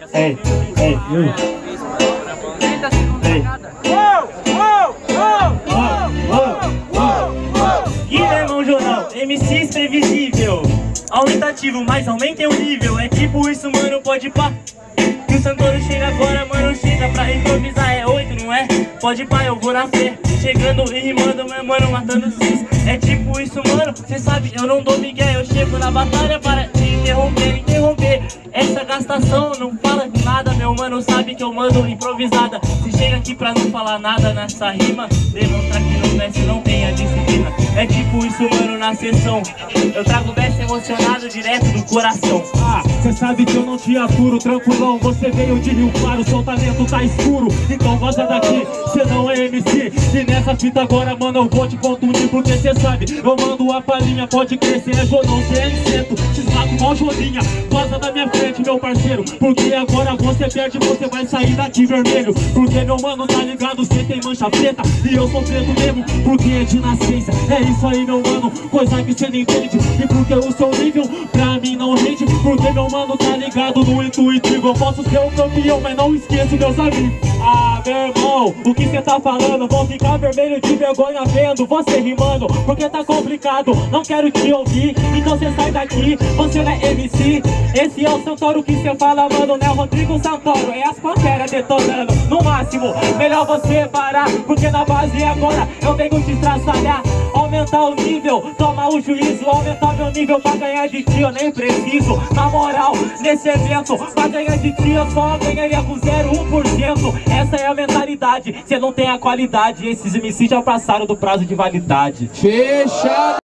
Ei, ei. 30 segundos Jornal, MC imprevisível Aumentativo, mas aumentem o nível. É tipo isso, mano, pode pá. Que o Santoro chega agora, mano, chega pra improvisar. É oito, não é? Pode pá, eu vou na fé. Chegando e rimando, meu mano, matando cis É tipo isso, mano, cê sabe, eu não dou migué Eu chego na batalha para gastação não fala de nada Meu mano sabe que eu mando improvisada. Se chega aqui pra não falar nada nessa rima Demonstrar que no mestre não tem sessão. Eu trago o best emocionado direto do coração. Ah, cê sabe que eu não te aturo, tranquilão. Você veio de Rio Claro, seu talento tá escuro. Então vaza daqui, cê não é MC E nessa fita agora, mano, eu vou te contundir Porque cê sabe, eu mando a palhinha Pode crescer, é Jonão, cê é inseto. Te esmago mal Joninha, vaza da minha frente, meu parceiro. Porque agora você perde, você vai sair daqui vermelho. Porque meu mano, tá ligado, cê tem mancha preta. E eu sou preto mesmo, porque é de nascença. É isso aí, meu mano, coisa que cê não entende. E porque o seu nível, pra mim não rende. Porque meu mano tá ligado no intuitivo Eu posso ser o campeão, mas não esqueço meus amigos. Ah, meu irmão, o que cê tá falando? Vou ficar vermelho de vergonha vendo você rimando. Porque tá complicado, não quero te ouvir. Então cê sai daqui, você não é MC Esse é o Santoro que cê fala, mano Não é o Rodrigo Santoro, é as panteras detonando. No máximo, melhor você parar. Porque na base agora eu venho te estraçalhar Aumentar o nível, tomar o juízo. Aumentar meu nível pra ganhar de ti Eu nem preciso, na moral, nesse evento Pra ganhar de ti eu só ganharia com 0,1% Essa é a mentalidade, cê não tem a qualidade. Esses MC já passaram do prazo de validade. Fechado.